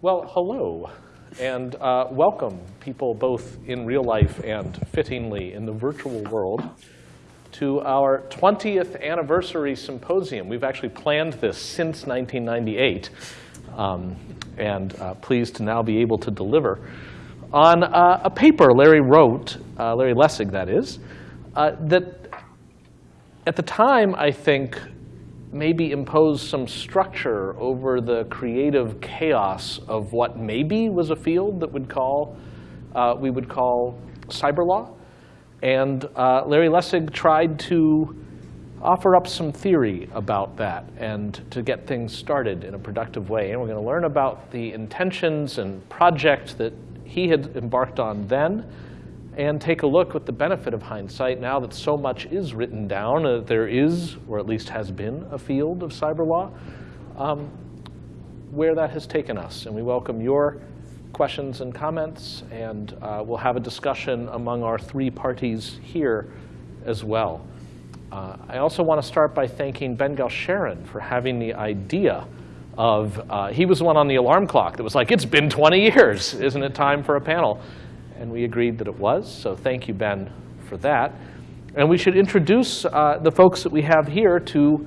Well, hello, and uh, welcome, people both in real life and fittingly in the virtual world, to our 20th anniversary symposium. We've actually planned this since 1998, um, and uh, pleased to now be able to deliver on uh, a paper Larry wrote, uh, Larry Lessig, that is, uh, that at the time, I think, maybe impose some structure over the creative chaos of what maybe was a field that would call, uh, we would call cyber law. And uh, Larry Lessig tried to offer up some theory about that and to get things started in a productive way. And we're going to learn about the intentions and project that he had embarked on then and take a look with the benefit of hindsight now that so much is written down, uh, there is, or at least has been, a field of cyber law, um, where that has taken us. And we welcome your questions and comments, and uh, we'll have a discussion among our three parties here as well. Uh, I also want to start by thanking Ben Galsharon for having the idea of, uh, he was the one on the alarm clock that was like, it's been 20 years, isn't it time for a panel? And we agreed that it was. So thank you, Ben, for that. And we should introduce uh, the folks that we have here to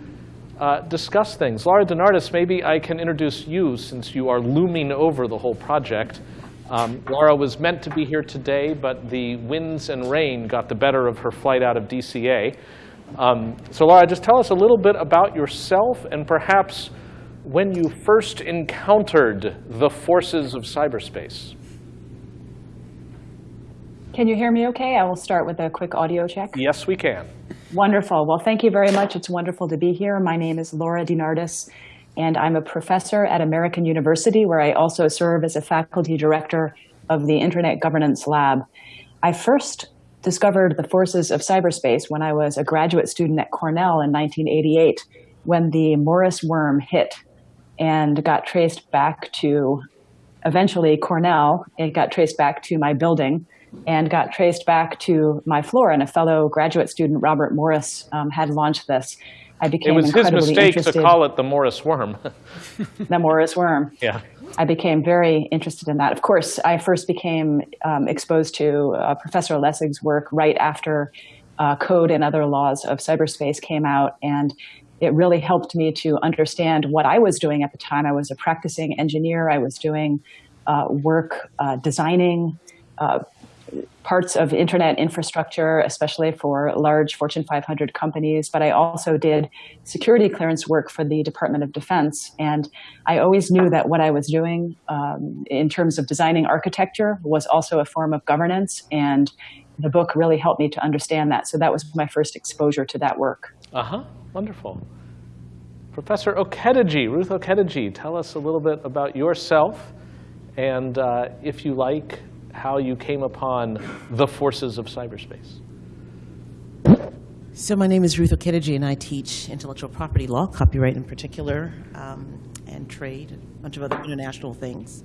uh, discuss things. Laura DeNardis, maybe I can introduce you since you are looming over the whole project. Um, Laura was meant to be here today, but the winds and rain got the better of her flight out of DCA. Um, so Laura, just tell us a little bit about yourself and perhaps when you first encountered the forces of cyberspace. Can you hear me okay? I will start with a quick audio check. Yes, we can. Wonderful. Well, thank you very much. It's wonderful to be here. My name is Laura DeNardis, and I'm a professor at American University, where I also serve as a faculty director of the Internet Governance Lab. I first discovered the forces of cyberspace when I was a graduate student at Cornell in 1988, when the Morris worm hit and got traced back to eventually Cornell. It got traced back to my building and got traced back to my floor. And a fellow graduate student, Robert Morris, um, had launched this. I became It was his mistake interested. to call it the Morris worm. the Morris worm. Yeah. I became very interested in that. Of course, I first became um, exposed to uh, Professor Lessig's work right after uh, Code and Other Laws of Cyberspace came out. And it really helped me to understand what I was doing at the time. I was a practicing engineer. I was doing uh, work uh, designing uh, parts of internet infrastructure, especially for large Fortune 500 companies, but I also did security clearance work for the Department of Defense. And I always knew that what I was doing um, in terms of designing architecture was also a form of governance. And the book really helped me to understand that. So that was my first exposure to that work. Uh-huh, wonderful. Professor Okediji, Ruth Okediji, tell us a little bit about yourself and, uh, if you like, how you came upon the forces of cyberspace. So my name is Ruth Okediji, and I teach intellectual property law, copyright in particular, um, and trade, and a bunch of other international things.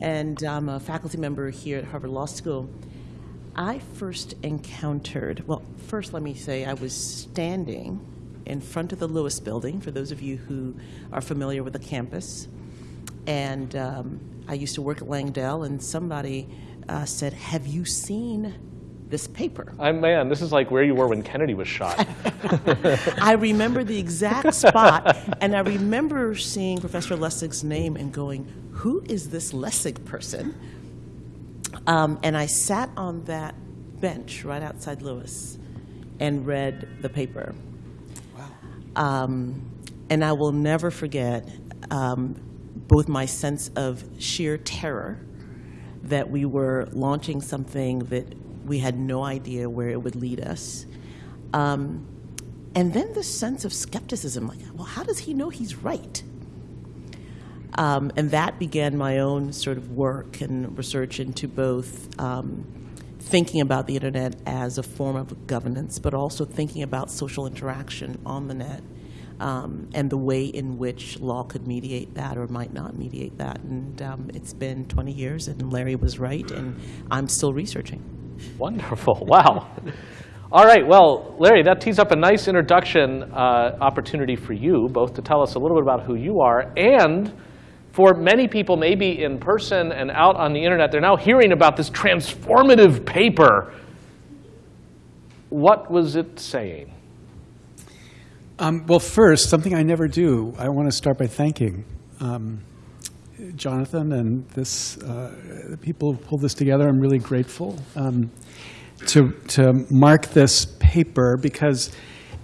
And I'm a faculty member here at Harvard Law School. I first encountered, well, first let me say I was standing in front of the Lewis building, for those of you who are familiar with the campus. And um, I used to work at Langdell, and somebody uh, said, have you seen this paper? I'm man, this is like where you were when Kennedy was shot. I remember the exact spot, and I remember seeing Professor Lessig's name and going, who is this Lessig person? Um, and I sat on that bench right outside Lewis and read the paper. Wow. Um, and I will never forget um, both my sense of sheer terror that we were launching something that we had no idea where it would lead us. Um, and then the sense of skepticism, like, well, how does he know he's right? Um, and that began my own sort of work and research into both um, thinking about the internet as a form of governance, but also thinking about social interaction on the net um, and the way in which law could mediate that or might not mediate that. And um, it's been 20 years, and Larry was right, and I'm still researching. Wonderful. Wow. All right. Well, Larry, that tees up a nice introduction uh, opportunity for you, both to tell us a little bit about who you are and for many people, maybe in person and out on the internet, they're now hearing about this transformative paper. What was it saying? Um, well, first, something I never do, I want to start by thanking um, Jonathan and this uh, the people who pulled this together. I'm really grateful um, to, to mark this paper because,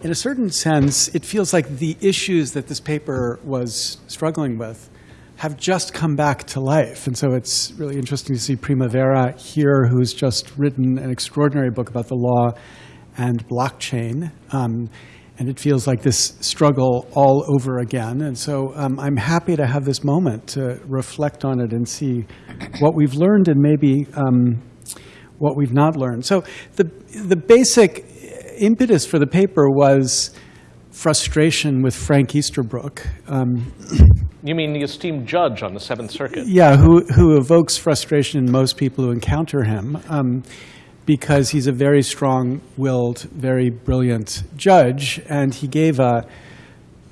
in a certain sense, it feels like the issues that this paper was struggling with have just come back to life. And so it's really interesting to see Primavera here, who's just written an extraordinary book about the law and blockchain. Um, and it feels like this struggle all over again. And so um, I'm happy to have this moment to reflect on it and see what we've learned and maybe um, what we've not learned. So the, the basic impetus for the paper was frustration with Frank Easterbrook. Um, You mean the esteemed judge on the Seventh Circuit? yeah, who, who evokes frustration in most people who encounter him um, because he's a very strong willed, very brilliant judge. And he gave a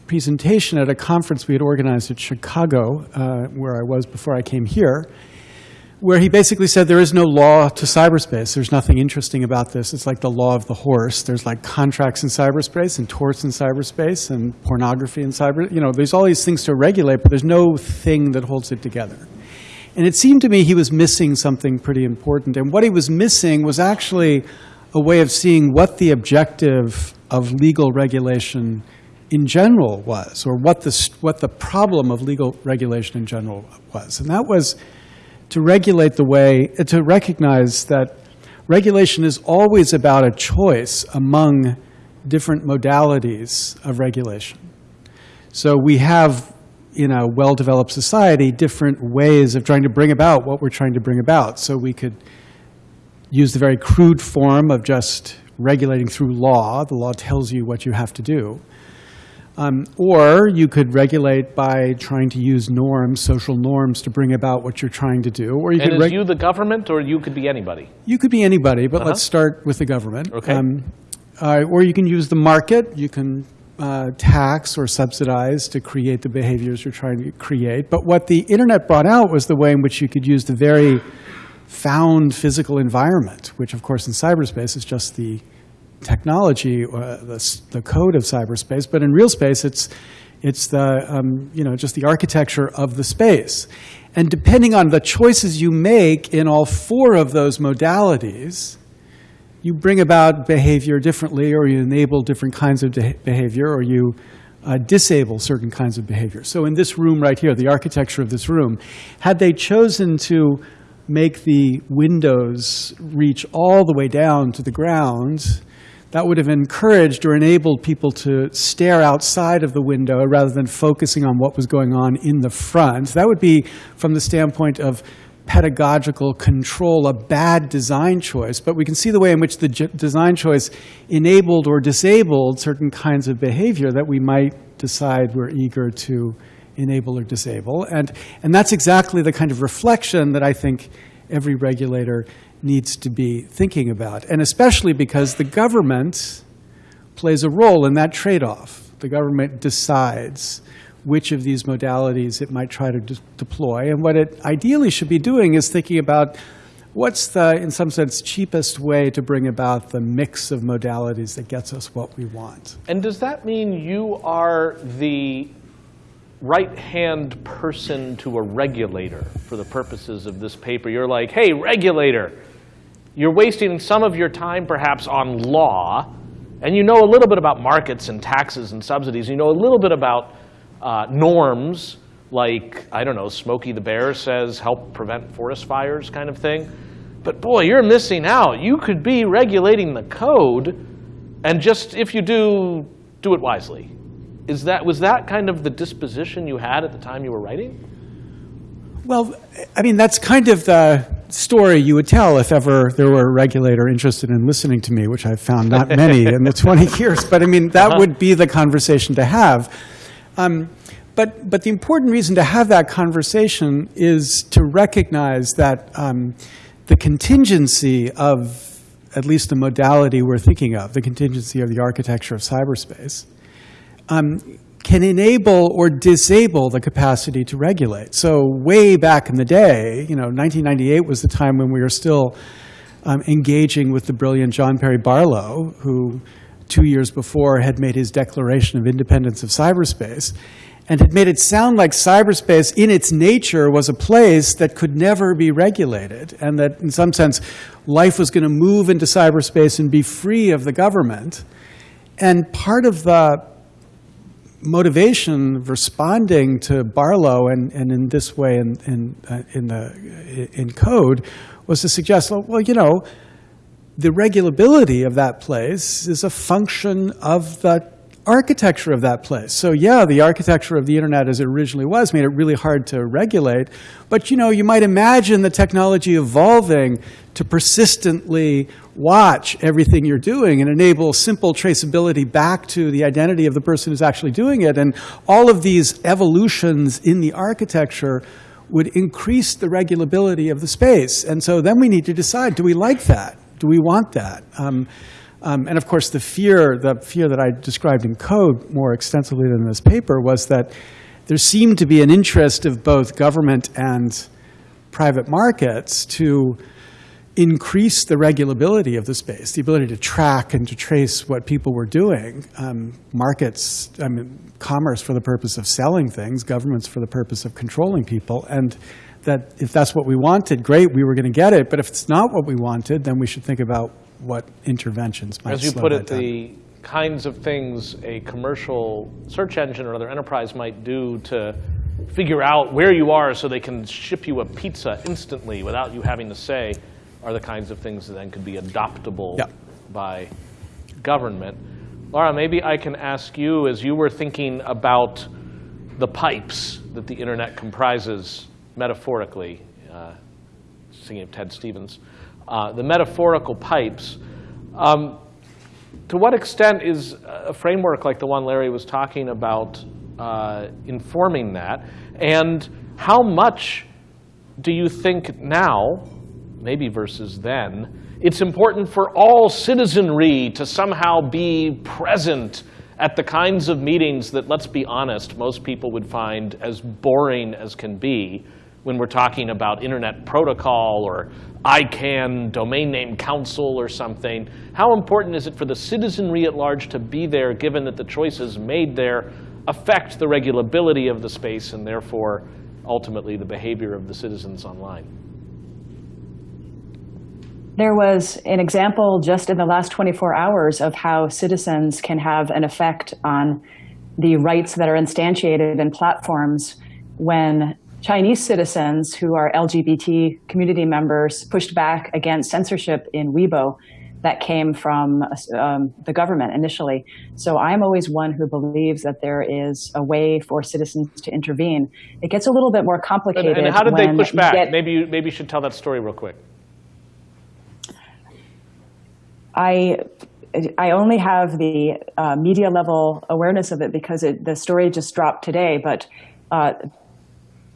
presentation at a conference we had organized at Chicago, uh, where I was before I came here, where he basically said there is no law to cyberspace. There's nothing interesting about this. It's like the law of the horse. There's like contracts in cyberspace and torts in cyberspace and pornography in cyber. You know, there's all these things to regulate, but there's no thing that holds it together. And it seemed to me he was missing something pretty important. And what he was missing was actually a way of seeing what the objective of legal regulation in general was, or what the, what the problem of legal regulation in general was. And that was to regulate the way, uh, to recognize that regulation is always about a choice among different modalities of regulation. So we have, in a well-developed society, different ways of trying to bring about what we're trying to bring about. So we could use the very crude form of just regulating through law. The law tells you what you have to do. Um, or you could regulate by trying to use norms, social norms, to bring about what you're trying to do. Or you And could is you the government, or you could be anybody? you could be anybody, but Uh-huh. let's start with the government. Okay. uh, or you can use the market. You can uh, tax or subsidize to create the behaviors you're trying to create. But what the internet brought out was the way in which you could use the very found physical environment, which, of course, in cyberspace is just the technology, uh, the, the code of cyberspace. But in real space, it's it's the um, you know just the architecture of the space. And depending on the choices you make in all four of those modalities, you bring about behavior differently, or you enable different kinds of behavior, or you uh, disable certain kinds of behavior. So in this room right here, the architecture of this room, had they chosen to make the windows reach all the way down to the ground, that would have encouraged or enabled people to stare outside of the window rather than focusing on what was going on in the front. That would be, from the standpoint of pedagogical control, a bad design choice. But we can see the way in which the design choice enabled or disabled certain kinds of behavior that we might decide we're eager to enable or disable. And, and that's exactly the kind of reflection that I think every regulator needs to be thinking about. And especially because the government plays a role in that trade-off. The government decides which of these modalities it might try to de- deploy. And what it ideally should be doing is thinking about what's the, in some sense, cheapest way to bring about the mix of modalities that gets us what we want. And does that mean you are the right-hand person to a regulator for the purposes of this paper? You're like, hey, regulator, you're wasting some of your time perhaps on law, and you know a little bit about markets and taxes and subsidies. You know a little bit about uh, norms, like, I don't know, Smokey the Bear says help prevent forest fires kind of thing. But boy, you're missing out. You could be regulating the code, and just if you do, do it wisely. Is that, was that kind of the disposition you had at the time you were writing? Well, I mean, that's kind of the story you would tell if ever there were a regulator interested in listening to me, which I've found not many in the 20 years. But I mean, that would be the conversation to have. Um, but, but the important reason to have that conversation is to recognize that um, the contingency of at least the modality we're thinking of, the contingency of the architecture of cyberspace, um, can enable or disable the capacity to regulate. So way back in the day, you know, 1998 was the time when we were still um, engaging with the brilliant John Perry Barlow, who two years before had made his declaration of independence of cyberspace and had made it sound like cyberspace in its nature was a place that could never be regulated and that in some sense life was going to move into cyberspace and be free of the government. And part of the motivation of responding to Barlow and, and in this way in, in, uh, in, the, in code was to suggest, well, well, you know, the regulability of that place is a function of the architecture of that place. So yeah, the architecture of the internet as it originally was made it really hard to regulate. But you know, you might imagine the technology evolving to persistently watch everything you're doing and enable simple traceability back to the identity of the person who's actually doing it. And all of these evolutions in the architecture would increase the regulability of the space. And so then we need to decide, do we like that? Do we want that? Um, um, and of course, the fear, the fear that I described in code more extensively than this paper was that there seemed to be an interest of both government and private markets to increase the regulability of the space, the ability to track and to trace what people were doing. Um, markets, I mean, commerce for the purpose of selling things, governments for the purpose of controlling people. And that if that's what we wanted, great, we were going to get it. But if it's not what we wanted, then we should think about what interventions might be. As you put it, down. the kinds of things a commercial search engine or other enterprise might do to figure out where you are so they can ship you a pizza instantly without you having to say are the kinds of things that then could be adoptable Yeah. by government. Laura, maybe I can ask you, as you were thinking about the pipes that the internet comprises metaphorically, uh, thinking of Ted Stevens, uh, the metaphorical pipes, um, to what extent is a framework like the one Larry was talking about uh, informing that? And how much do you think now, maybe versus then, it's important for all citizenry to somehow be present at the kinds of meetings that, let's be honest, most people would find as boring as can be when we're talking about internet protocol or ICANN, domain name council or something. How important is it for the citizenry at large to be there, given that the choices made there affect the regulability of the space and therefore ultimately the behavior of the citizens online? There was an example just in the last 24 hours of how citizens can have an effect on the rights that are instantiated in platforms when Chinese citizens who are LGBT community members pushed back against censorship in Weibo that came from um, the government initially. So I'm always one who believes that there is a way for citizens to intervene. It gets a little bit more complicated. and how did they push back? get- maybe, you, maybe you should tell that story real quick. I I only have the uh, media level awareness of it because it, the story just dropped today. But uh,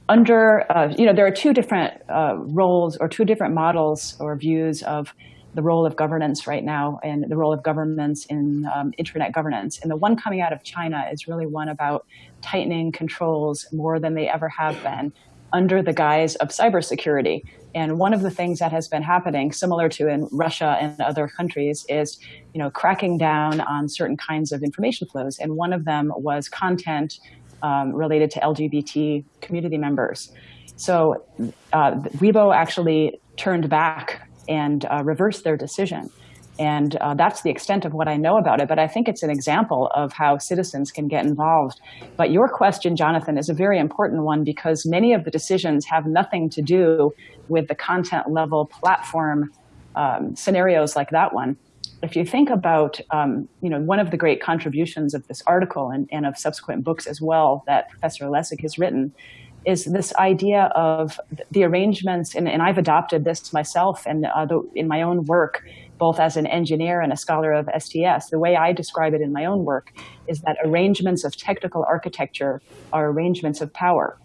under uh, you know there are two different uh, roles or two different models or views of the role of governance right now and the role of governments in um, internet governance. And the one coming out of China is really one about tightening controls more than they ever have been under the guise of cybersecurity. And one of the things that has been happening, similar to in Russia and other countries, is you know cracking down on certain kinds of information flows. And one of them was content um, related to LGBT community members. So uh, Weibo actually turned back and uh, reversed their decision. And uh, that's the extent of what I know about it. But I think it's an example of how citizens can get involved. But your question, Jonathan, is a very important one because many of the decisions have nothing to do with the content level platform um, scenarios like that one. If you think about, um, you know, one of the great contributions of this article and, and of subsequent books as well that Professor Lessig has written is this idea of the arrangements, and, and I've adopted this myself and uh, the, in my own work, both as an engineer and a scholar of STS. The way I describe it in my own work is that arrangements of technical architecture are arrangements of power.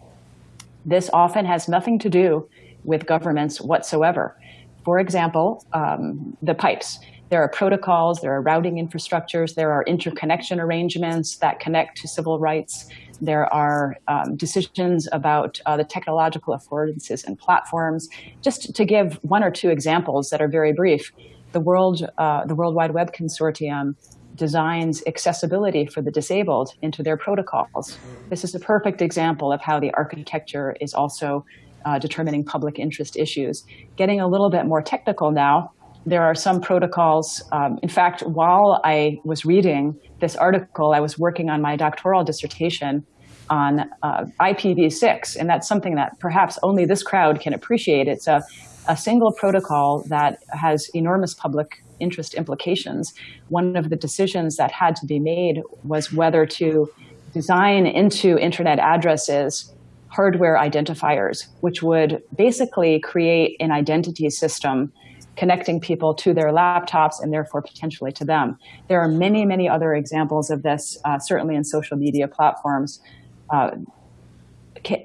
This often has nothing to do with governments whatsoever. For example, um, the pipes. There are protocols, there are routing infrastructures, there are interconnection arrangements that connect to civil rights. There are um, decisions about uh, the technological affordances and platforms. Just to give one or two examples that are very brief, the World, uh, the World Wide Web Consortium designs accessibility for the disabled into their protocols. This is a perfect example of how the architecture is also uh, determining public interest issues. Getting a little bit more technical now, there are some protocols. Um, in fact, while I was reading this article, I was working on my doctoral dissertation on uh, IPv6, and that's something that perhaps only this crowd can appreciate. It's a, a single protocol that has enormous public interest implications. One of the decisions that had to be made was whether to design into internet addresses hardware identifiers, which would basically create an identity system connecting people to their laptops and therefore potentially to them. There are many, many other examples of this, uh, certainly in social media platforms. Uh,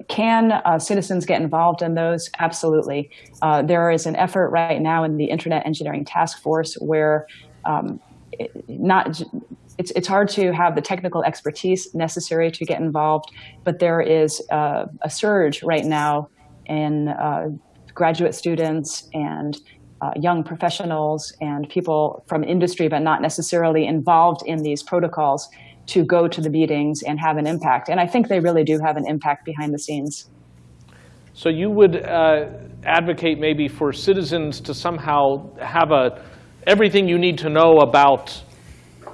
can uh, citizens get involved in those? Absolutely. Uh, there is an effort right now in the Internet Engineering Task Force where um, not it's, it's hard to have the technical expertise necessary to get involved, but there is uh, a surge right now in uh, graduate students and uh, young professionals and people from industry, but not necessarily involved in these protocols to go to the meetings and have an impact. And I think they really do have an impact behind the scenes. So you would uh, advocate maybe for citizens to somehow have a everything you need to know about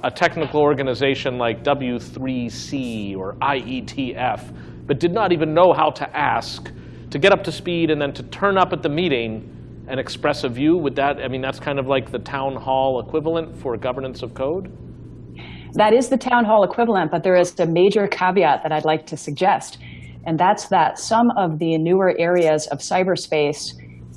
a technical organization like W3C or IETF, but did not even know how to ask, to get up to speed and then to turn up at the meeting and express a view? Would that, I mean, that's kind of like the town hall equivalent for governance of code? That is the town hall equivalent, but there is a major caveat that I'd like to suggest, and that's that some of the newer areas of cyberspace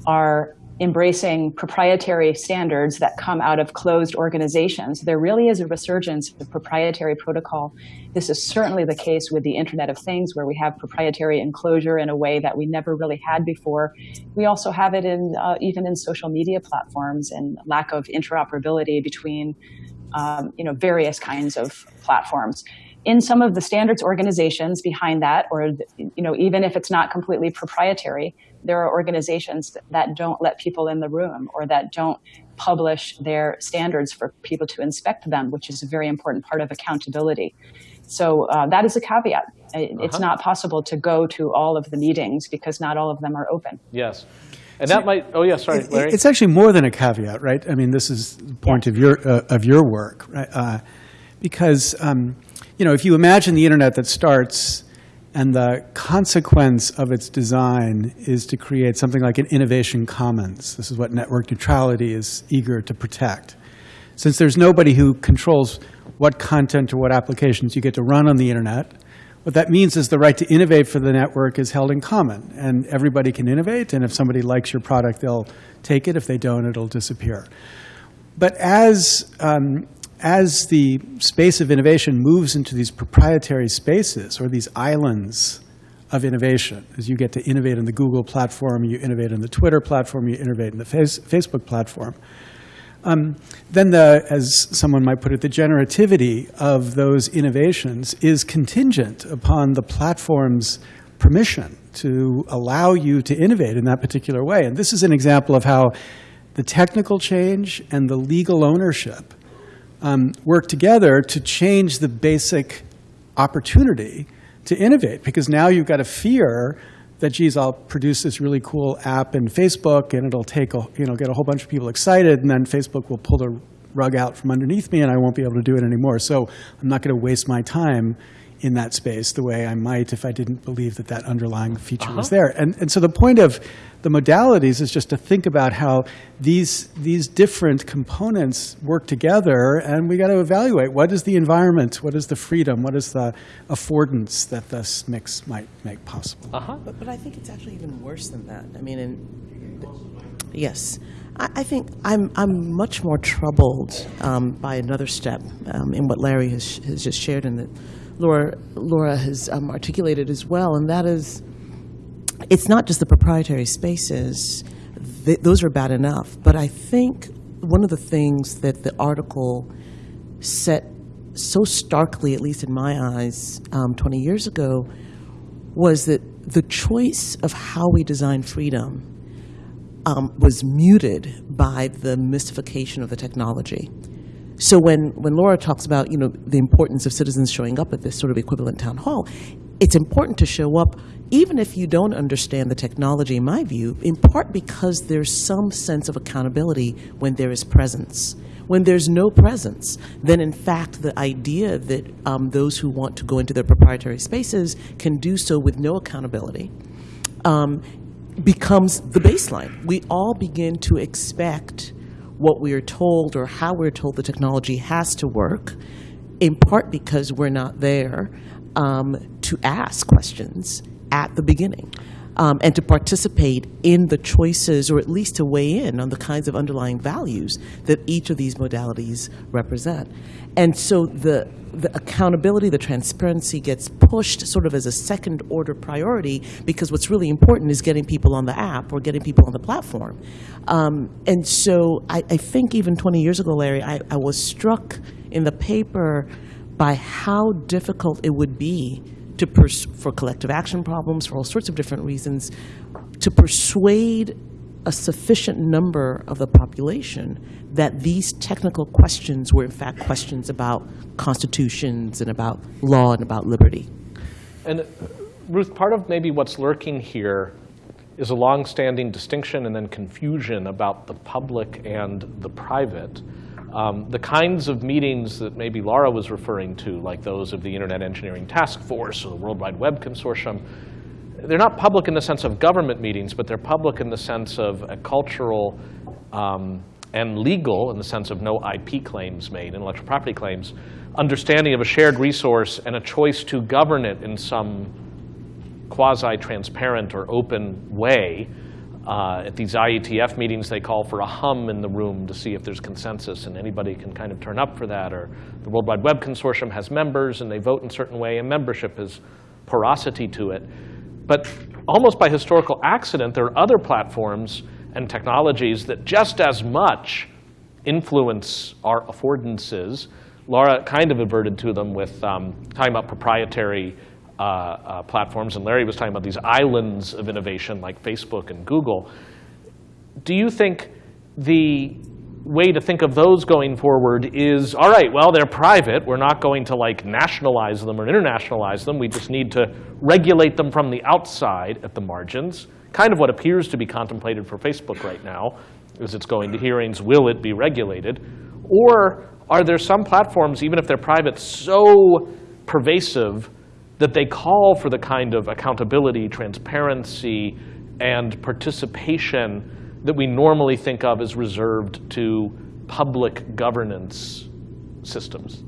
are embracing proprietary standards that come out of closed organizations. There really is a resurgence of proprietary protocol. This is certainly the case with the Internet of Things, where we have proprietary enclosure in a way that we never really had before. We also have it in uh, even in social media platforms and lack of interoperability between um, you know various kinds of platforms in some of the standards organizations behind that, or you know, even if it's not completely proprietary, there are organizations that don't let people in the room or that don't publish their standards for people to inspect them, which is a very important part of accountability. So uh, that is a caveat. It's uh -huh. not possible to go to all of the meetings because not all of them are open. Yes. And that might, oh yeah, sorry, Larry. It's actually more than a caveat, right? I mean, this is the point yeah. of your, uh, of your work, right? Uh, because, um, you know, if you imagine the internet that starts and the consequence of its design is to create something like an innovation commons. This is what network neutrality is eager to protect. Since there's nobody who controls what content or what applications you get to run on the internet, what that means is the right to innovate for the network is held in common. And everybody can innovate, and if somebody likes your product, they'll take it. If they don't, it'll disappear. But as um, as the space of innovation moves into these proprietary spaces or these islands of innovation, as you get to innovate in the Google platform, you innovate in the Twitter platform, you innovate in the face, Facebook platform, um, then the, as someone might put it, the generativity of those innovations is contingent upon the platform's permission to allow you to innovate in that particular way. And this is an example of how the technical change and the legal ownership um, work together to change the basic opportunity to innovate. Because now you've got a fear that, geez, I'll produce this really cool app in Facebook and it'll take a, you know, get a whole bunch of people excited and then Facebook will pull the rug out from underneath me and I won't be able to do it anymore. So I'm not going to waste my time in that space the way I might if I didn't believe that that underlying feature uh -huh. was uh-huh. there. And, and so the point of the modalities is just to think about how these, these different components work together and we got to evaluate what is the environment, what is the freedom, what is the affordance that this mix might make possible. Uh -huh. but, but I think it's actually even worse than that. I mean, in, yes. I, I think I'm, I'm much more troubled um, by another step um, in what Larry has, has just shared in the Laura, Laura has um, articulated as well, and that is, it's not just the proprietary spaces. Th those are bad enough, but I think one of the things that the article set so starkly, at least in my eyes, um, 20 years ago, was that the choice of how we design freedom um, was muted by the mystification of the technology. So when, when Laura talks about you know the importance of citizens showing up at this sort of equivalent town hall, it's important to show up even if you don't understand the technology, in my view, in part because there's some sense of accountability when there is presence. When there's no presence, then in fact the idea that um, those who want to go into their proprietary spaces can do so with no accountability um, becomes the baseline. We all begin to expect what we are told or how we're told the technology has to work, in part because we're not there um, to ask questions at the beginning. Um, and to participate in the choices, or at least to weigh in on the kinds of underlying values that each of these modalities represent. And so the, the accountability, the transparency gets pushed sort of as a second order priority because what's really important is getting people on the app or getting people on the platform. Um, and so I, I think even 20 years ago, Larry, I, I was struck in the paper by how difficult it would be to for collective action problems, for all sorts of different reasons, to persuade a sufficient number of the population that these technical questions were in fact questions about constitutions and about law and about liberty. And Ruth, part of maybe what's lurking here is a long-standing distinction and then confusion about the public and the private. Um, the kinds of meetings that maybe Laura was referring to, like those of the Internet Engineering Task Force or the World Wide Web Consortium, they're not public in the sense of government meetings, but they're public in the sense of a cultural um, and legal, in the sense of no IP claims made, intellectual property claims, understanding of a shared resource and a choice to govern it in some quasi-transparent or open way. Uh, at these IETF meetings, they call for a hum in the room to see if there's consensus, and anybody can kind of turn up for that. Or the World Wide Web Consortium has members, and they vote in a certain way, and membership has porosity to it. But almost by historical accident, there are other platforms and technologies that just as much influence our affordances. Laura kind of adverted to them with um, talking about proprietary uh, uh, platforms, and Larry was talking about these islands of innovation like Facebook and Google. Do you think the way to think of those going forward is, all right, well, they're private. We're not going to like nationalize them or internationalize them. We just need to regulate them from the outside at the margins. Kind of what appears to be contemplated for Facebook right now is it's going to hearings, will it be regulated? Or are there some platforms, even if they're private, so pervasive that they call for the kind of accountability, transparency, and participation that we normally think of as reserved to public governance systems?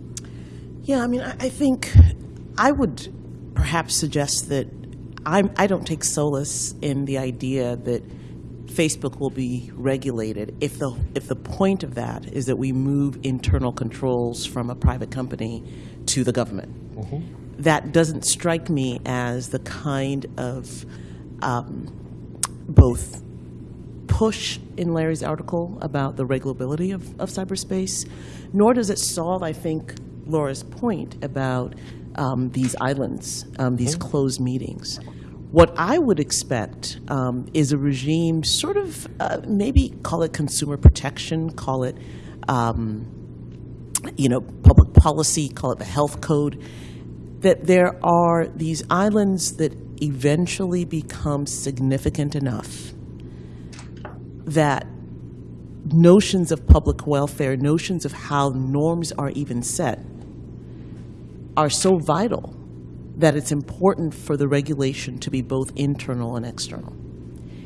Yeah, I mean, I, I think I would perhaps suggest that I'm, I don't take solace in the idea that Facebook will be regulated if the, if the point of that is that we move internal controls from a private company to the government. That doesn't strike me as the kind of um, both push in Larry's article about the regulability of, of cyberspace, nor does it solve, I think, Laura's point about um, these islands, um, these closed meetings. What I would expect um, is a regime, sort of, uh, maybe call it consumer protection, call it, um, you know, public policy, call it the health code, that there are these islands that eventually become significant enough that notions of public welfare, notions of how norms are even set, are so vital that it's important for the regulation to be both internal and external.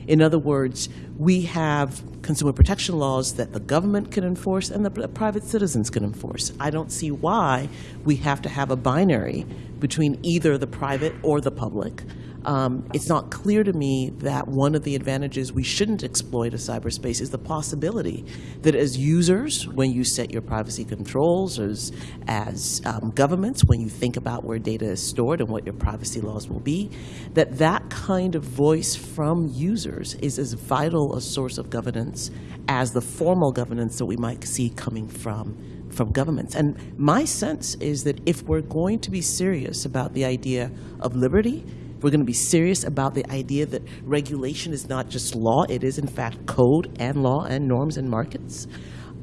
In other words, we have consumer protection laws that the government can enforce and the private citizens can enforce. I don't see why we have to have a binary between either the private or the public. Um, it's not clear to me that one of the advantages we shouldn't exploit of cyberspace is the possibility that as users, when you set your privacy controls, as, as um, governments, when you think about where data is stored and what your privacy laws will be, that that kind of voice from users is as vital a source of governance as the formal governance that we might see coming from from governments. And my sense is that if we're going to be serious about the idea of liberty, we're going to be serious about the idea that regulation is not just law, it is in fact code and law and norms and markets.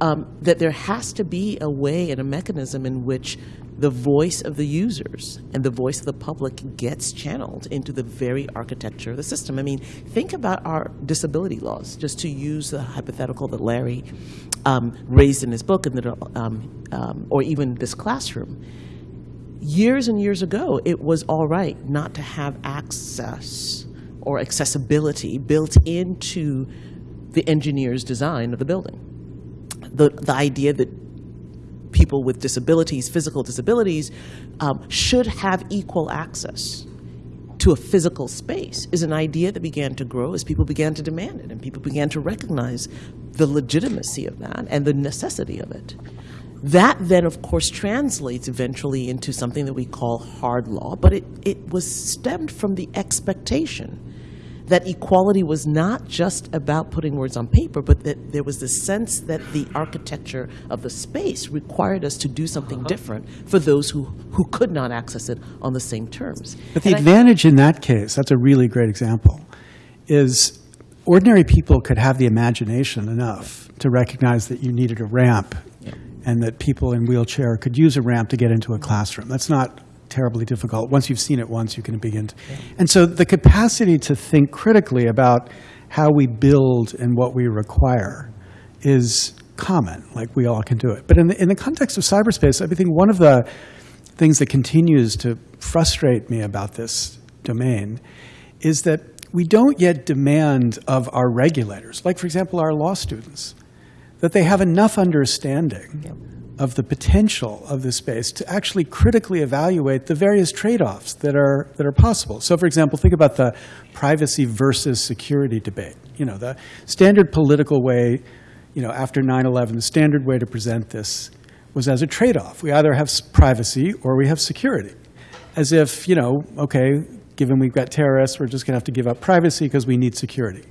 Um, that there has to be a way and a mechanism in which the voice of the users and the voice of the public gets channeled into the very architecture of the system. I mean, think about our disability laws, just to use the hypothetical that Larry um, raised in his book, and that, um, um, or even this classroom. Years and years ago, it was all right not to have access or accessibility built into the engineer's design of the building. The, the idea that people with disabilities, physical disabilities, um, should have equal access to a physical space is an idea that began to grow as people began to demand it and people began to recognize the legitimacy of that and the necessity of it. That then, of course, translates eventually into something that we call hard law, but it, it was stemmed from the expectation that equality was not just about putting words on paper, but that there was the sense that the architecture of the space required us to do something uh-huh. different for those who, who could not access it on the same terms. But the And advantage in that case, that's a really great example, is ordinary people could have the imagination enough to recognize that you needed a ramp and that people in wheelchair could use a ramp to get into a classroom. That's not terribly difficult. Once you've seen it once, you can begin. To, And so the capacity to think critically about how we build and what we require is common, like we all can do it. But in the, in the context of cyberspace, I think one of the things that continues to frustrate me about this domain is that we don't yet demand of our regulators, like, for example, our law students, that they have enough understanding of the potential of this space to actually critically evaluate the various trade-offs that are, that are possible. So, for example, think about the privacy versus security debate. You know, the standard political way, you know, after 9/11, the standard way to present this was as a trade-off. We either have privacy or we have security. As if, you know, okay, given we've got terrorists, we're just going to have to give up privacy because we need security.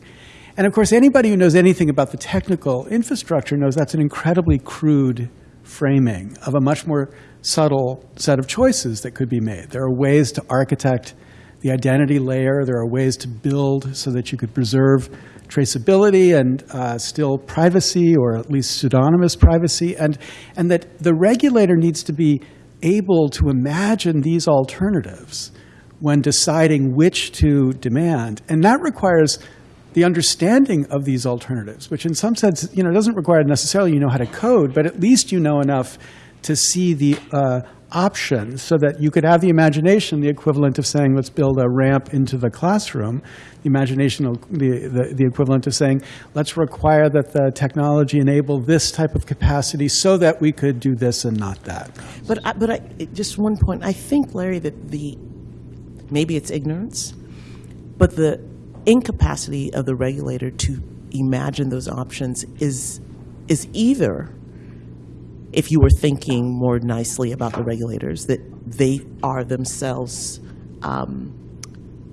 And of course, anybody who knows anything about the technical infrastructure knows that's an incredibly crude framing of a much more subtle set of choices that could be made. There are ways to architect the identity layer, there are ways to build so that you could preserve traceability and uh, still privacy, or at least pseudonymous privacy, and, and that the regulator needs to be able to imagine these alternatives when deciding which to demand. And that requires the understanding of these alternatives, which in some sense, you know, doesn't require necessarily you know how to code, but at least you know enough to see the uh, options so that you could have the imagination, the equivalent of saying, let's build a ramp into the classroom, the imagination, the, the, the equivalent of saying, let's require that the technology enable this type of capacity so that we could do this and not that. But, I, but I, just one point. I think, Larry, that the maybe it's ignorance, but the incapacity of the regulator to imagine those options is is either, if you were thinking more nicely about the regulators, that they are themselves um,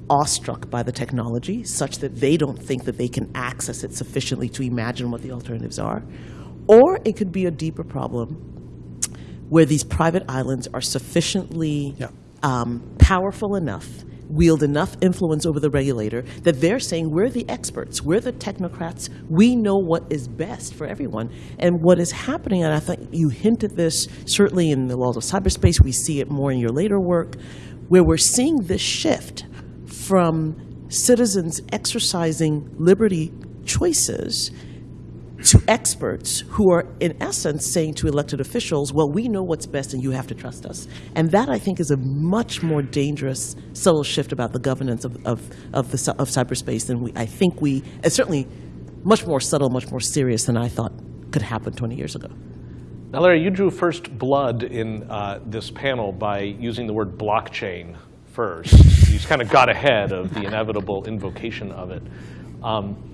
awestruck by the technology, such that they don't think that they can access it sufficiently to imagine what the alternatives are, or it could be a deeper problem where these private islands are sufficiently Yeah. um, powerful enough, wield enough influence over the regulator that they're saying we're the experts, we're the technocrats, we know what is best for everyone. And what is happening, and I think you hinted this certainly in the laws of cyberspace, we see it more in your later work, where we're seeing this shift from citizens exercising liberty choices to experts who are, in essence, saying to elected officials, well, we know what's best and you have to trust us. And that, I think, is a much more dangerous, subtle shift about the governance of, of, of, the, of cyberspace than we, I think we, it's certainly much more subtle, much more serious than I thought could happen 20 years ago. Now, Larry, you drew first blood in uh, this panel by using the word blockchain first. You just kind of got ahead of the inevitable invocation of it. Um,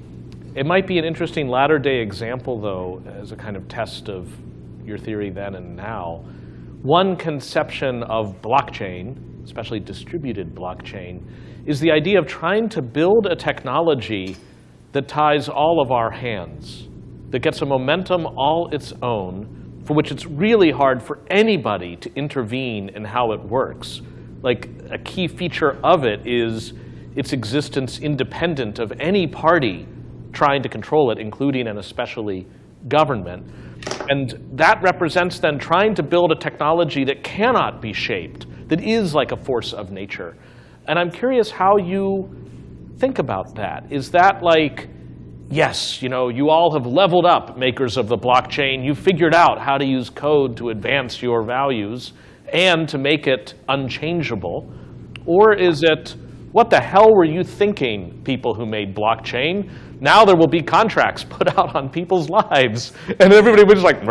it might be an interesting latter day example, though, as a kind of test of your theory then and now. One conception of blockchain, especially distributed blockchain, is the idea of trying to build a technology that ties all of our hands, that gets a momentum all its own, for which it's really hard for anybody to intervene in how it works. Like, a key feature of it is its existence independent of any party trying to control it, including and especially government. And that represents then trying to build a technology that cannot be shaped, that is like a force of nature. And I'm curious how you think about that. Is that like, yes, you know, you all have leveled up, makers of the blockchain. You figured out how to use code to advance your values and to make it unchangeable? Or is it, what the hell were you thinking, people who made blockchain? Now there will be contracts put out on people's lives. And everybody was like,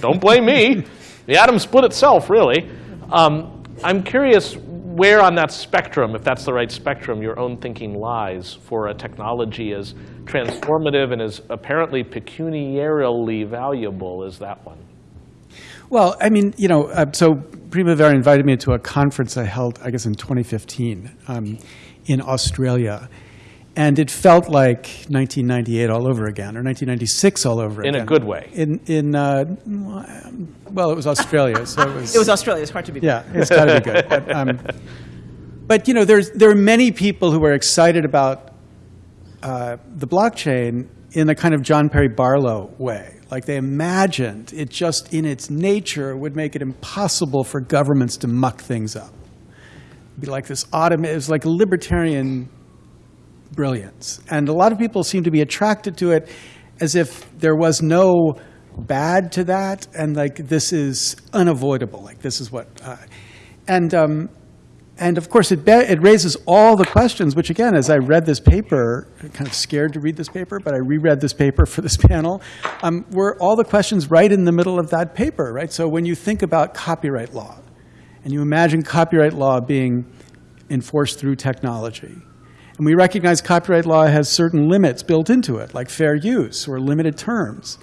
don't blame me. The atom split itself, really. Um, I'm curious where on that spectrum, if that's the right spectrum, your own thinking lies for a technology as transformative and as apparently pecuniarily valuable as that one. Well, I mean, you know, uh, so Primavera invited me to a conference I held, I guess, in 2015 um, in Australia. And it felt like 1998 all over again, or 1996 all over in again. In a good way. In, in uh, well, it was Australia, so it was. it was Australia. It's hard to be. Yeah, it's got to be good. But, um, but, you know, there's there are many people who are excited about uh, the blockchain in a kind of John Perry Barlow way. Like they imagined it just in its nature would make it impossible for governments to muck things up. It'd be like this automate. It was like libertarian brilliance. And a lot of people seem to be attracted to it as if there was no bad to that, and like this is unavoidable. Like this is what, uh, and um, and of course it it raises all the questions. Which again, as I read this paper, I'm kind of scared to read this paper, but I reread this paper for this panel. Um, were all the questions right in the middle of that paper, right? So when you think about copyright law, and you imagine copyright law being enforced through technology and we recognize copyright law has certain limits built into it, like fair use or limited terms.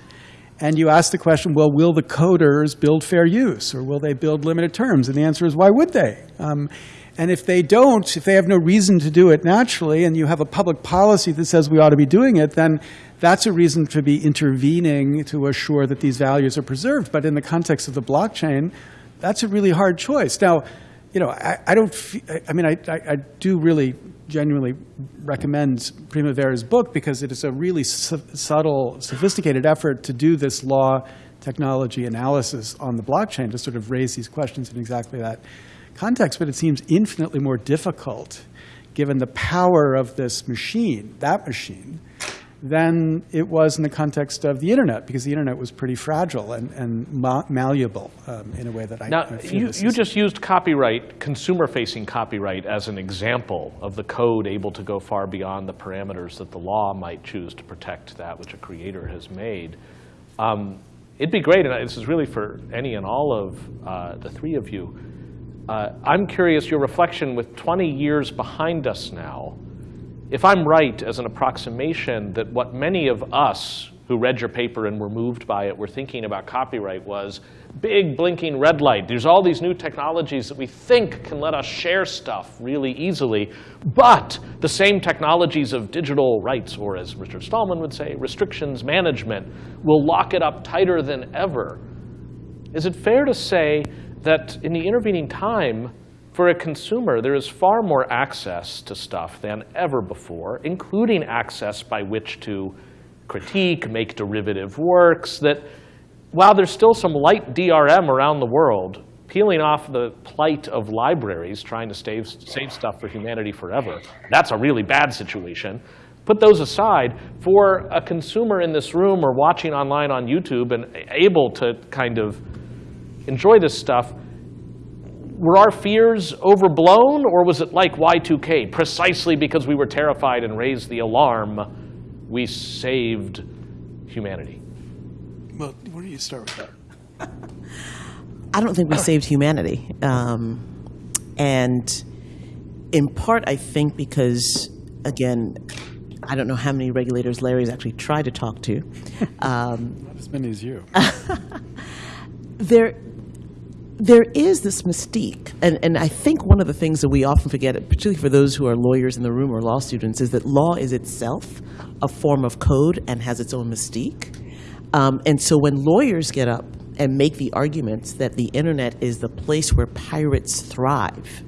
And you ask the question, well, will the coders build fair use or will they build limited terms? And the answer is, why would they? Um, and if they don't, if they have no reason to do it naturally, and you have a public policy that says we ought to be doing it, then that's a reason to be intervening to assure that these values are preserved. But in the context of the blockchain, that's a really hard choice. Now, you know, I, I don't, I mean, I, I, I do really genuinely recommend Primavera's book because it is a really su subtle, sophisticated effort to do this law technology analysis on the blockchain to sort of raise these questions in exactly that context. But it seems infinitely more difficult given the power of this machine, that machine, than it was in the context of the internet, because the internet was pretty fragile and, and ma malleable um, in a way that I, now, I you, you just used copyright, consumer-facing copyright, as an example of the code able to go far beyond the parameters that the law might choose to protect that which a creator has made. Um, it'd be great, and this is really for any and all of uh, the three of you. Uh, I'm curious, your reflection with 20 years behind us now, if I'm right as an approximation that what many of us who read your paper and were moved by it were thinking about copyright was big blinking red light. There's all these new technologies that we think can let us share stuff really easily, but the same technologies of digital rights, or as Richard Stallman would say, restrictions management, will lock it up tighter than ever. Is it fair to say that in the intervening time, for a consumer, there is far more access to stuff than ever before, including access by which to critique, make derivative works, that while there's still some light DRM around the world, peeling off the plight of libraries trying to save, save stuff for humanity forever, that's a really bad situation. Put those aside, for a consumer in this room or watching online on YouTube and able to kind of enjoy this stuff, were our fears overblown, or was it like Y2K? Precisely because we were terrified and raised the alarm, we saved humanity. Well, where do you start with that? I don't think we saved humanity. Um, and in part, I think because, again, I don't know how many regulators Larry's actually tried to talk to. Um, Not as many as you. there, there is this mystique, and, and I think one of the things that we often forget, particularly for those who are lawyers in the room or law students, is that law is itself a form of code and has its own mystique. Um, and so when lawyers get up and make the arguments that the internet is the place where pirates thrive,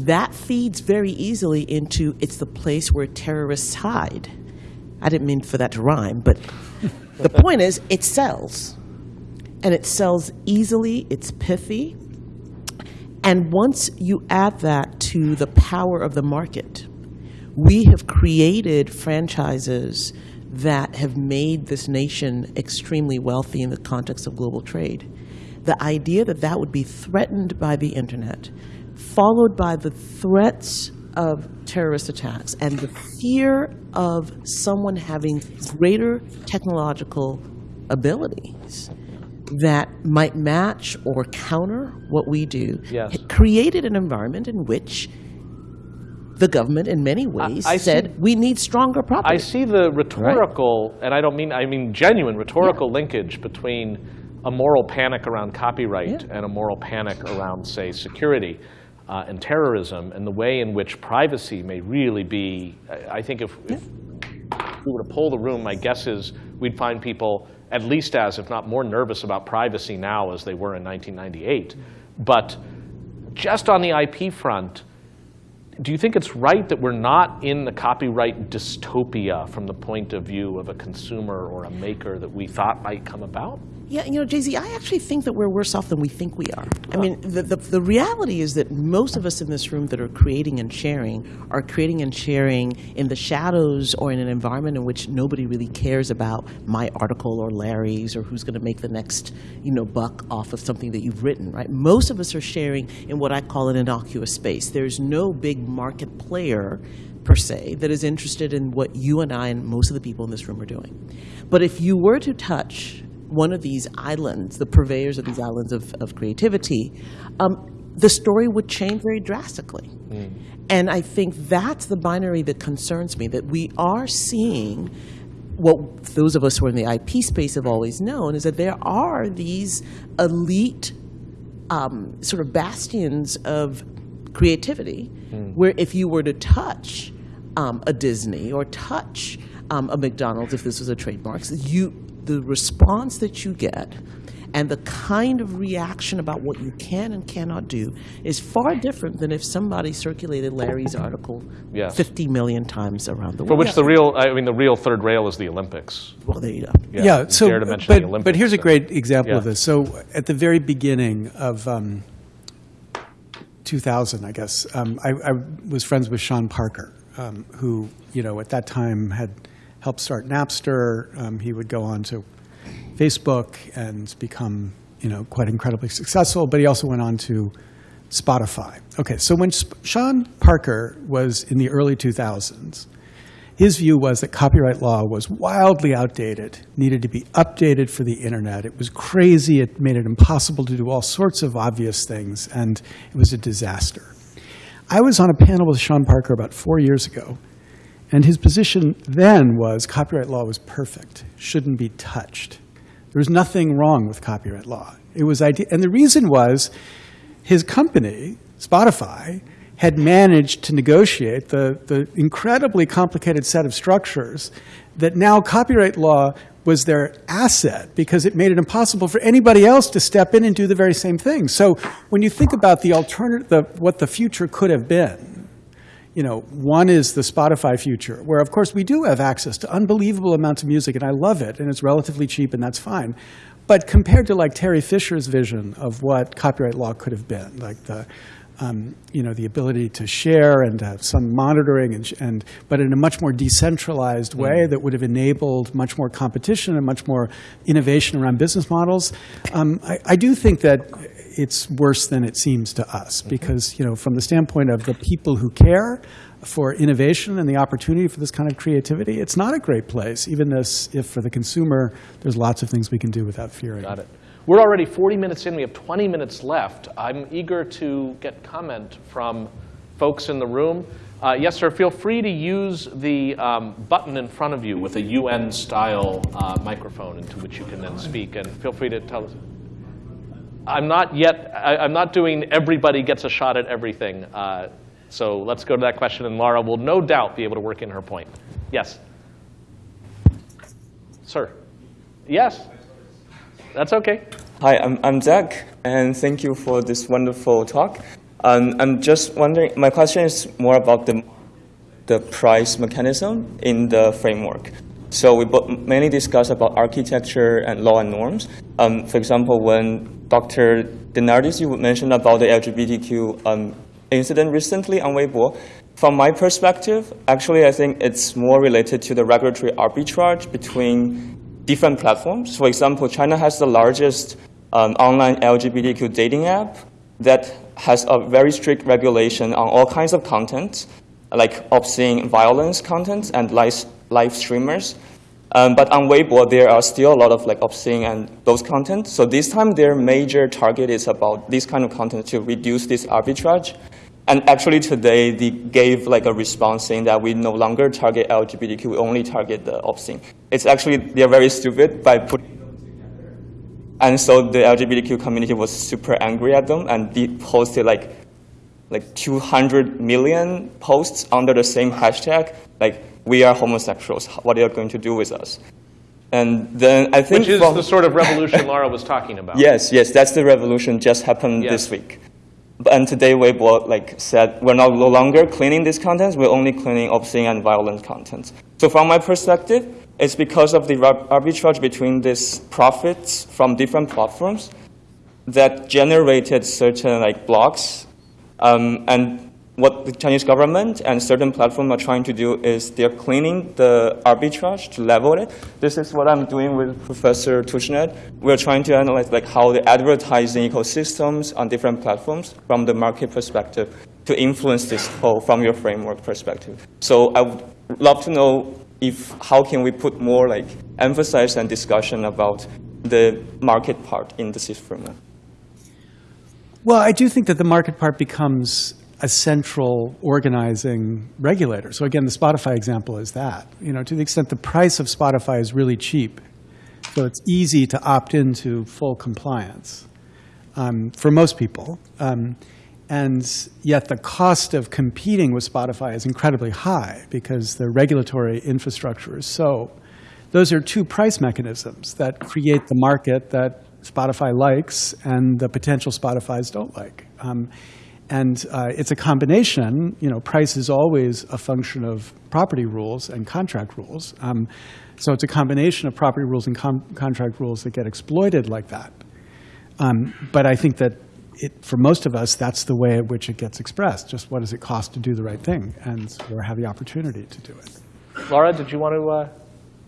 that feeds very easily into it's the place where terrorists hide. I didn't mean for that to rhyme, but the point is it sells. And it sells easily, it's pithy. And once you add that to the power of the market, we have created franchises that have made this nation extremely wealthy in the context of global trade. The idea that that would be threatened by the internet, followed by the threats of terrorist attacks and the fear of someone having greater technological abilities that might match or counter what we do, Yes. it created an environment in which the government, in many ways, I see- said we need stronger property. I see the rhetorical, and I don't mean, I mean genuine rhetorical linkage between a moral panic around copyright Yeah. and a moral panic around, say, security uh, and terrorism, and the way in which privacy may really be. I I think if, if we were to poll the room, my guess is we'd find people at least as, if not more nervous about privacy now as they were in 1998. But just on the IP front, do you think it's right that we're not in the copyright dystopia from the point of view of a consumer or a maker that we thought might come about? Yeah, you know, Jay Z, I actually think that we're worse off than we think we are. I mean, the, the, the reality is that most of us in this room that are creating and sharing are creating and sharing in the shadows or in an environment in which nobody really cares about my article or Larry's or who's going to make the next, you know, buck off of something that you've written, right? Most of us are sharing in what I call an innocuous space. There's no big market player per se that is interested in what you and I and most of the people in this room are doing. But if you were to touch one of these islands, the purveyors of these islands of, of creativity, um, the story would change very drastically. And I think that's the binary that concerns me, that we are seeing what those of us who are in the IP space have always known, is that there are these elite um, sort of bastions of creativity where if you were to touch um, a Disney or touch um, a McDonald's, if this was a trademark, you, the response that you get and the kind of reaction about what you can and cannot do is far different than if somebody circulated Larry's article Yes. 50 million times around the world. For which the real, I mean, the real third rail is the Olympics. Well, there you go. Yeah, you so, dare to mention the but, Olympics, but here's a great example of this. So at the very beginning of um, 2000, I guess, um, I, I was friends with Sean Parker, um, who, you know, at that time had helped start Napster. Um, he would go on to Facebook and become, you know, quite incredibly successful, but he also went on to Spotify. Okay, so when Sp- Sean Parker was in the early 2000s, his view was that copyright law was wildly outdated, needed to be updated for the internet. It was crazy, it made it impossible to do all sorts of obvious things, and it was a disaster. I was on a panel with Sean Parker about four years ago, and his position then was copyright law was perfect, shouldn't be touched. There was nothing wrong with copyright law. It was ide- and the reason was his company, Spotify, had managed to negotiate the, the incredibly complicated set of structures that now copyright law was their asset because it made it impossible for anybody else to step in and do the very same thing. So when you think about the alternative, the, what the future could have been, you know, one is the Spotify future, where of course we do have access to unbelievable amounts of music, and I love it, and it's relatively cheap, and that's fine. But compared to like Terry Fisher's vision of what copyright law could have been, like the, um, you know, the ability to share and to have some monitoring, and, and but in a much more decentralized way that would have enabled much more competition and much more innovation around business models. Um, I, I do think that it's worse than it seems to us because, you know, from the standpoint of the people who care for innovation and the opportunity for this kind of creativity, it's not a great place, even this, if for the consumer, there's lots of things we can do without fearing. Got it. We're already 40 minutes in. We have 20 minutes left. I'm eager to get comment from folks in the room. Uh, yes, sir, feel free to use the um, button in front of you with a UN-style uh, microphone into which you can then speak. And feel free to tell us. I'm not yet, I, I'm not doing everybody gets a shot at everything. Uh, so let's go to that question, and Laura will no doubt be able to work in her point. Yes? Sir? Yes? That's okay. Hi, I'm, I'm Zach, and thank you for this wonderful talk. Um, I'm just wondering, my question is more about the, the price mechanism in the framework. So we mainly discuss about architecture and law and norms. Um, for example, when Dr. DeNardis, you mentioned about the LGBTQ um, incident recently on Weibo. From my perspective, actually, I think it's more related to the regulatory arbitrage between different platforms. For example, China has the largest um, online LGBTQ dating app that has a very strict regulation on all kinds of content, like obscene violence content and live, live streamers. Um, but on Weibo, there are still a lot of like obscene and those content. So this time, their major target is about this kind of content to reduce this arbitrage. And actually today, they gave like a response saying that we no longer target LGBTQ, we only target the obscene. It's actually, they're very stupid by putting together. And so the LGBTQ community was super angry at them, and they posted like, like 200 million posts under the same hashtag, like, we are homosexuals, what are you going to do with us? And then I think Which is from, the sort of revolution Laura was talking about. Yes, yes, that's the revolution just happened Yes. this week. And today Weibo like said we're no longer cleaning these contents, we're only cleaning obscene and violent contents. So from my perspective, it's because of the arbitrage between these profits from different platforms that generated certain like blocks. Um, and what the Chinese government and certain platforms are trying to do is they're cleaning the arbitrage to level it. This is what I'm doing with Professor Tushnet. We're trying to analyze like how the advertising ecosystems on different platforms from the market perspective to influence this whole from your framework perspective. So I would love to know if how can we put more like emphasis and discussion about the market part in the framework. Well, I do think that the market part becomes a central organizing regulator. So again, the Spotify example is that. You know, to the extent the price of Spotify is really cheap, so it's easy to opt into full compliance um, for most people. Um, and yet the cost of competing with Spotify is incredibly high because the regulatory infrastructure is so. Those are two price mechanisms that create the market that Spotify likes and the potential Spotifys don't like. Um, and uh, it's a combination, you know, price is always a function of property rules and contract rules. Um, so it's a combination of property rules and com- contract rules that get exploited like that. Um, but I think that it, for most of us, that's the way at which it gets expressed. Just what does it cost to do the right thing, and or have the opportunity to do it. Laura, did you want to uh,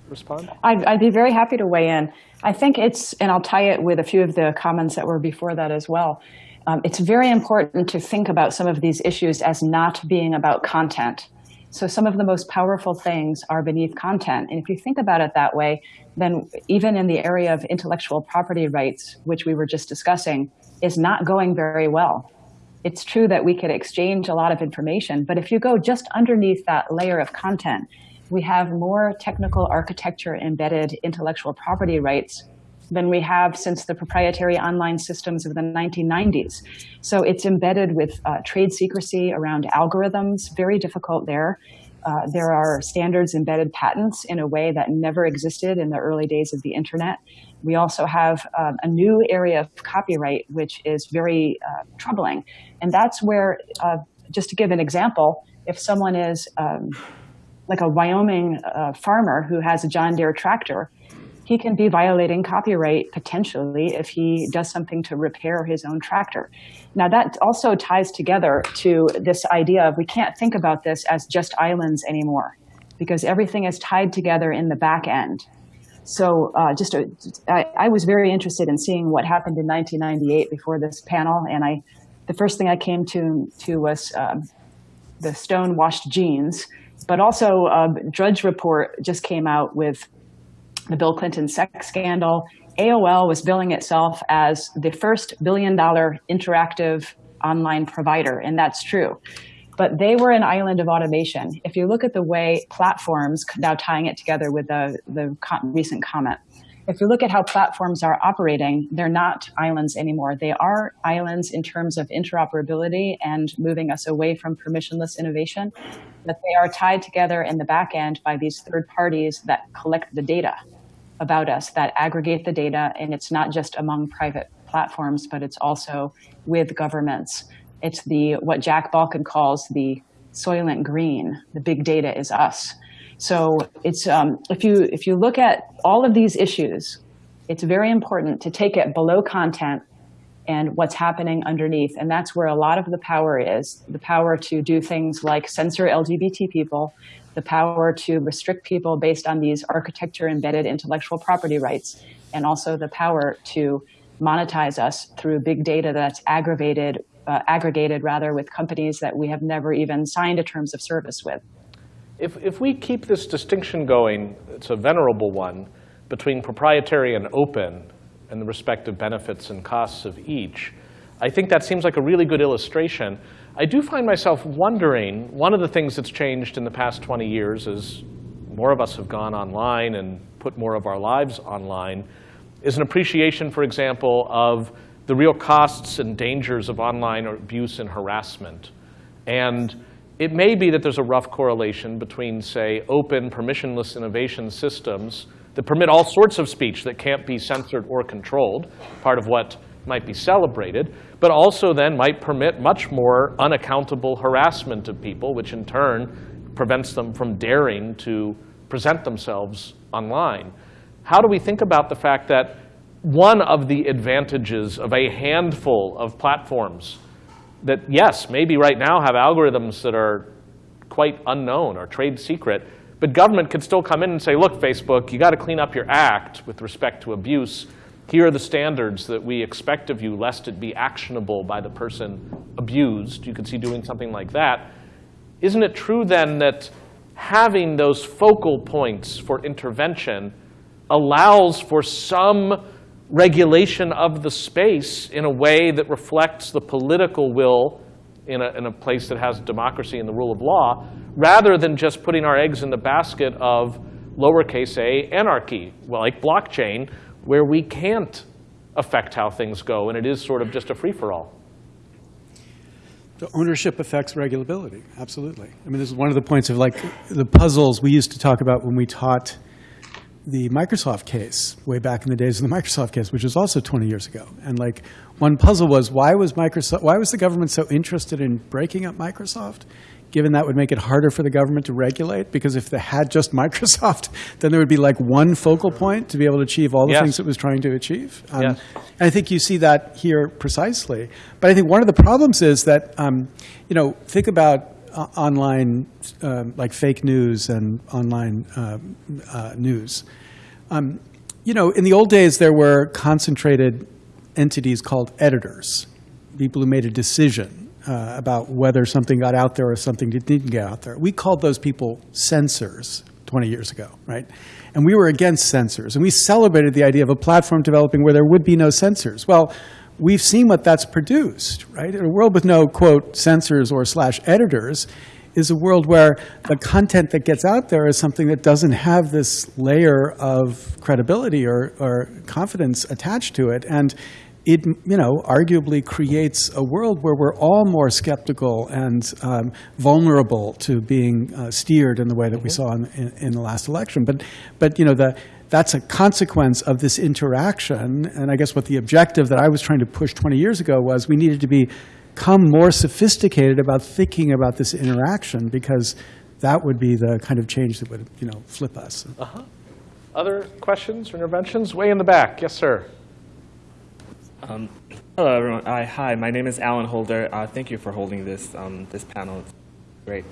respond? I'd, I'd be very happy to weigh in. I think it's, and I'll tie it with a few of the comments that were before that as well. Um, it's very important to think about some of these issues as not being about content. So some of the most powerful things are beneath content. And if you think about it that way, then even in the area of intellectual property rights, which we were just discussing, is not going very well. It's true that we could exchange a lot of information, but if you go just underneath that layer of content, we have more technical architecture embedded intellectual property rights than we have since the proprietary online systems of the 1990s. So it's embedded with uh, trade secrecy around algorithms, very difficult there. Uh, there are standards embedded patents in a way that never existed in the early days of the internet. We also have um, a new area of copyright, which is very uh, troubling. And that's where, uh, just to give an example, if someone is um, like a Wyoming uh, farmer who has a John Deere tractor, he can be violating copyright potentially if he does something to repair his own tractor. Now, that also ties together to this idea of we can't think about this as just islands anymore because everything is tied together in the back end. So, uh, just a, I, I was very interested in seeing what happened in 1998 before this panel, and I, the first thing I came to to was um, the stone-washed jeans, but also um, Drudge Report just came out with the Bill Clinton sex scandal. AOL was billing itself as the first billion dollar interactive online provider, and that's true. but they were an island of automation. If you look at the way platforms, now tying it together with the, the recent comment, if you look at how platforms are operating, they're not islands anymore. They are islands in terms of interoperability and moving us away from permissionless innovation, but they are tied together in the back end by these third parties that collect the data about us, that aggregate the data, and it's not just among private platforms, but it's also with governments. It's the what Jack Balkin calls the soylent green. The big data is us. So it's um, if you if you look at all of these issues, it's very important to take it below content and what's happening underneath. And that's where a lot of the power is, the power to do things like censor LGBT people, the power to restrict people based on these architecture embedded intellectual property rights, and also the power to monetize us through big data that's aggravated, uh, aggregated rather with companies that we have never even signed a terms of service with. If, if we keep this distinction going, it's a venerable one, between proprietary and open and the respective benefits and costs of each, I think that seems like a really good illustration. I do find myself wondering, one of the things that's changed in the past 20 years is more of us have gone online and put more of our lives online, is an appreciation, for example, of the real costs and dangers of online abuse and harassment. And it may be that there's a rough correlation between, say, open, permissionless innovation systems that permit all sorts of speech that can't be censored or controlled, part of what might be celebrated, but also then might permit much more unaccountable harassment of people, which in turn prevents them from daring to present themselves online. How do we think about the fact that one of the advantages of a handful of platforms that, yes, maybe right now have algorithms that are quite unknown or trade secret, but government could still come in and say, look, Facebook, you got to clean up your act with respect to abuse. Here are the standards that we expect of you, lest it be actionable by the person abused. You could see doing something like that. Isn't it true then that having those focal points for intervention allows for some regulation of the space in a way that reflects the political will in a, in a place that has democracy and the rule of law, rather than just putting our eggs in the basket of lowercase a anarchy, like blockchain, where we can't affect how things go, and it is sort of just a free-for-all. The ownership affects regulability, absolutely. I mean, this is one of the points of like the puzzles we used to talk about when we taught the Microsoft case way back in the days of the Microsoft case, which was also 20 years ago. And like one puzzle was why was Microsoft, why was the government so interested in breaking up Microsoft? Given that would make it harder for the government to regulate, because if they had just Microsoft, then there would be like one focal point to be able to achieve all the yes. things it was trying to achieve. Um, yes. And I think you see that here precisely. But I think one of the problems is that, um, you know, think about uh, online, uh, like fake news and online uh, uh, news. Um, you know, in the old days, there were concentrated entities called editors, people who made a decision uh, about whether something got out there or something didn't get out there. We called those people censors 20 years ago, right? And we were against censors. And we celebrated the idea of a platform developing where there would be no censors. Well, we've seen what that's produced, right? In a world with no, quote, censors or slash editors is a world where the content that gets out there is something that doesn't have this layer of credibility or, or confidence attached to it. And it, you know, arguably creates a world where we're all more skeptical and um, vulnerable to being uh, steered in the way that we saw in, in, in, the last election. But, but you know, the, that's a consequence of this interaction. And I guess what the objective that I was trying to push 20 years ago was we needed to become more sophisticated about thinking about this interaction because that would be the kind of change that would, you know, flip us. Uh-huh. Other questions or interventions? Way in the back. Yes, sir. Um, hello, everyone. Uh, hi, my name is Alan Holder. Uh, thank you for holding this, um, this panel. It's great.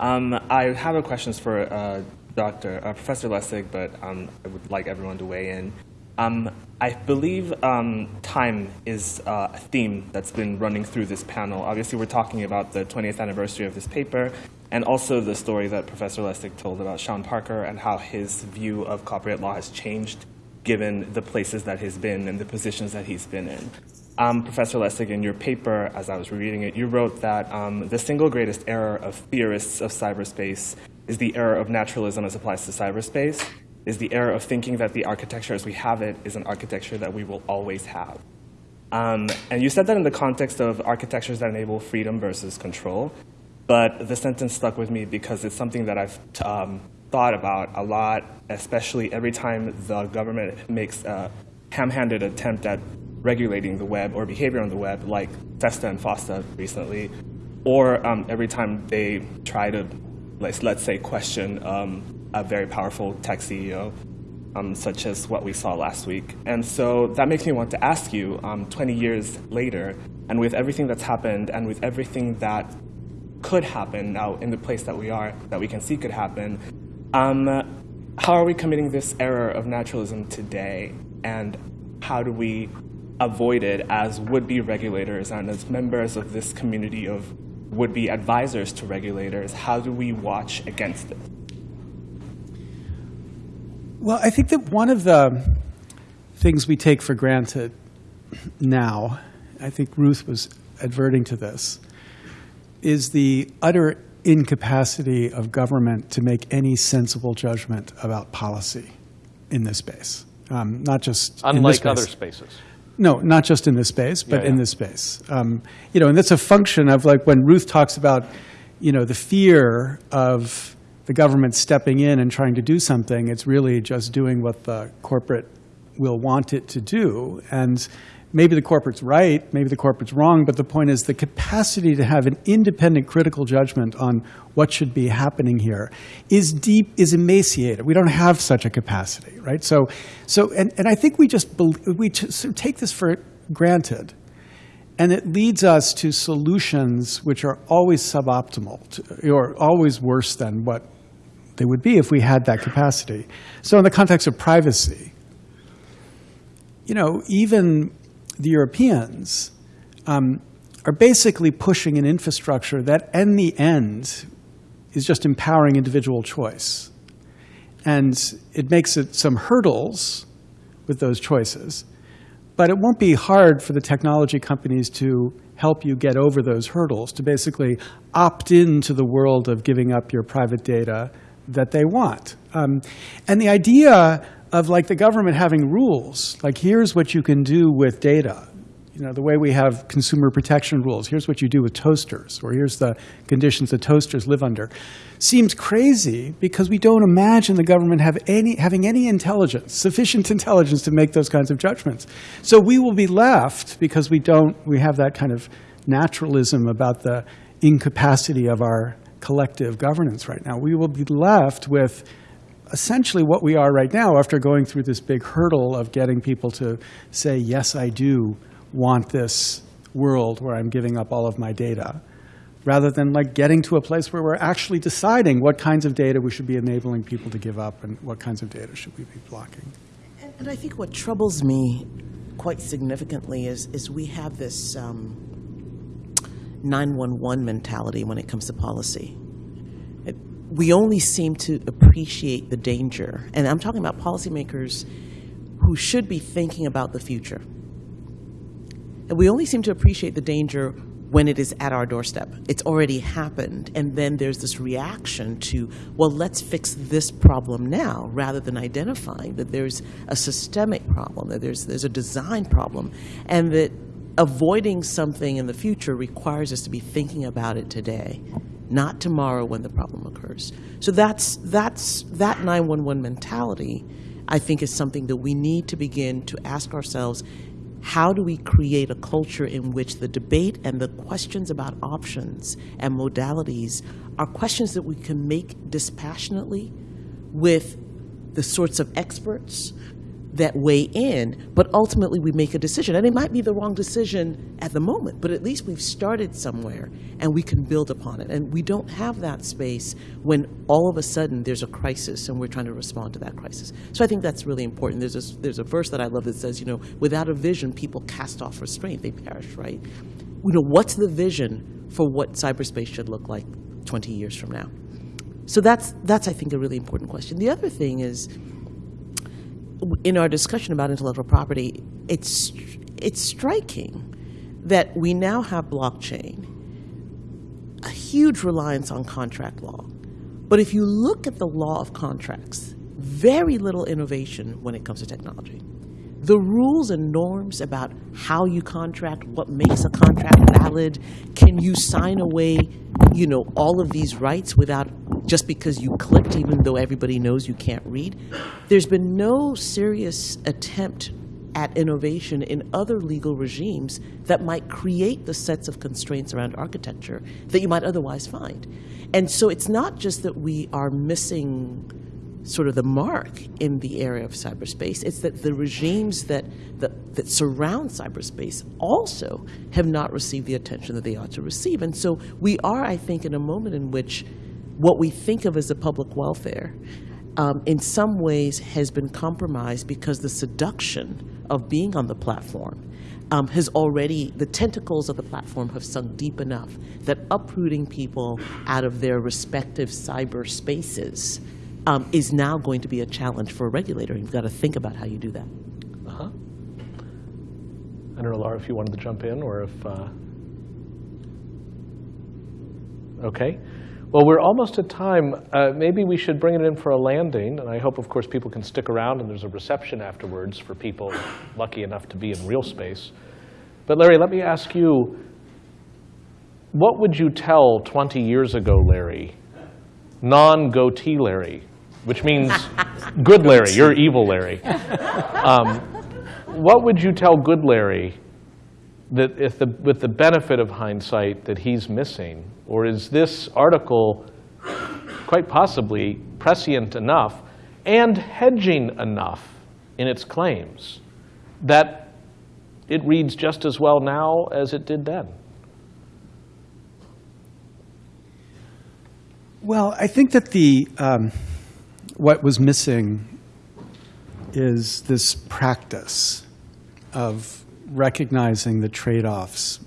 Um, I have a questions for uh, Dr. Uh, Professor Lessig, but um, I would like everyone to weigh in. Um, I believe um, time is uh, a theme that's been running through this panel. Obviously, we're talking about the 20th anniversary of this paper, and also the story that Professor Lessig told about Sean Parker and how his view of copyright law has changed given the places that he's been and the positions that he's been in. um, Professor Lessig, in your paper, as I was reading it, you wrote that um, the single greatest error of theorists of cyberspace is the error of naturalism as applies to cyberspace, is the error of thinking that the architecture as we have it is an architecture that we will always have. Um, and you said that in the context of architectures that enable freedom versus control, but the sentence stuck with me because it's something that I've um, thought about a lot, especially every time the government makes a ham-handed attempt at regulating the web or behavior on the web, like SESTA and FOSTA recently, or um, every time they try to, let's, let's say, question um, a very powerful tech CEO, um, such as what we saw last week. And so that makes me want to ask you, um, 20 years later, and with everything that's happened, and with everything that could happen now in the place that we are, that we can see could happen, um, how are we committing this error of naturalism today? And how do we avoid it as would-be regulators and as members of this community of would-be advisors to regulators? How do we watch against it? Well, I think that one of the things we take for granted now, I think Ruth was adverting to this, is the utter incapacity of government to make any sensible judgment about policy in this space. Um, not just in this Unlike space. other spaces. No, not just in this space, but Yeah, in this space. Um, you know, and that's a function of like when Ruth talks about, you know, the fear of the government stepping in and trying to do something. It's really just doing what the corporate will want it to do, and maybe the corporate's right, maybe the corporate's wrong. But the point is, the capacity to have an independent, critical judgment on what should be happening here is deep, is emaciated. We don't have such a capacity, right? So, so, and, and I think we just we just take this for granted, and it leads us to solutions which are always suboptimal, to, or always worse than what they would be if we had that capacity. So, in the context of privacy, you know, even the Europeans um, are basically pushing an infrastructure that, in the end, is just empowering individual choice. And it makes it some hurdles with those choices, but it won't be hard for the technology companies to help you get over those hurdles, to basically opt into the world of giving up your private data that they want. Um, and the idea of like the government having rules, like here's what you can do with data. You know, the way we have consumer protection rules, here's what you do with toasters, or here's the conditions that toasters live under, seems crazy because we don't imagine the government have any, having any intelligence, sufficient intelligence to make those kinds of judgments. So we will be left, because we don't, we have that kind of naturalism about the incapacity of our collective governance right now. We will be left with essentially what we are right now after going through this big hurdle of getting people to say, yes, I do want this world where I'm giving up all of my data, rather than like getting to a place where we're actually deciding what kinds of data we should be enabling people to give up and what kinds of data should we be blocking. And, and I think what troubles me quite significantly is, is we have this um, 911 mentality when it comes to policy. We only seem to appreciate the danger, and I'm talking about policymakers who should be thinking about the future. And we only seem to appreciate the danger when it is at our doorstep. It's already happened. And then there's this reaction to, well, let's fix this problem now, rather than identifying that there's a systemic problem, that there's, there's a design problem, and that avoiding something in the future requires us to be thinking about it today, not tomorrow when the problem occurs. So that's, that's, that 911 mentality, I think, is something that we need to begin to ask ourselves how do we create a culture in which the debate and the questions about options and modalities are questions that we can make dispassionately with the sorts of experts that weigh in, but ultimately we make a decision. And it might be the wrong decision at the moment, but at least we've started somewhere and we can build upon it. And we don't have that space when all of a sudden there's a crisis and we're trying to respond to that crisis. So I think that's really important. There's a, there's a verse that I love that says, you know, without a vision, people cast off restraint, they perish, right? You know, what's the vision for what cyberspace should look like 20 years from now? So that's, that's I think, a really important question. The other thing is, in our discussion about intellectual property, it's it's striking that we now have blockchain, a huge reliance on contract law. But if you look at the law of contracts, very little innovation when it comes to technology. The rules and norms about how you contract, what makes a contract valid, can you sign away, you know, all of these rights without just because you clicked, even though everybody knows you can't read. There's been no serious attempt at innovation in other legal regimes that might create the sets of constraints around architecture that you might otherwise find. And so it's not just that we are missing sort of the mark in the area of cyberspace, it's that the regimes that, that, that surround cyberspace also have not received the attention that they ought to receive. And so we are, I think, in a moment in which what we think of as the public welfare um, in some ways has been compromised because the seduction of being on the platform um, has already, the tentacles of the platform have sunk deep enough that uprooting people out of their respective cyber spaces um, is now going to be a challenge for a regulator. You've got to think about how you do that. Uh-huh. I don't know, Laura, if you wanted to jump in or if. Uh... Okay. Well, we're almost at time. Uh, maybe we should bring it in for a landing. And I hope, of course, people can stick around and there's a reception afterwards for people lucky enough to be in real space. But Larry, let me ask you, what would you tell 20 years ago, Larry, non-goatee Larry, which means good Larry, you're evil Larry. Um, what would you tell good Larry that if the, with the benefit of hindsight that he's missing? Or is this article quite possibly prescient enough and hedging enough in its claims that it reads just as well now as it did then? Well, I think that the um, what was missing is this practice of recognizing the trade-offs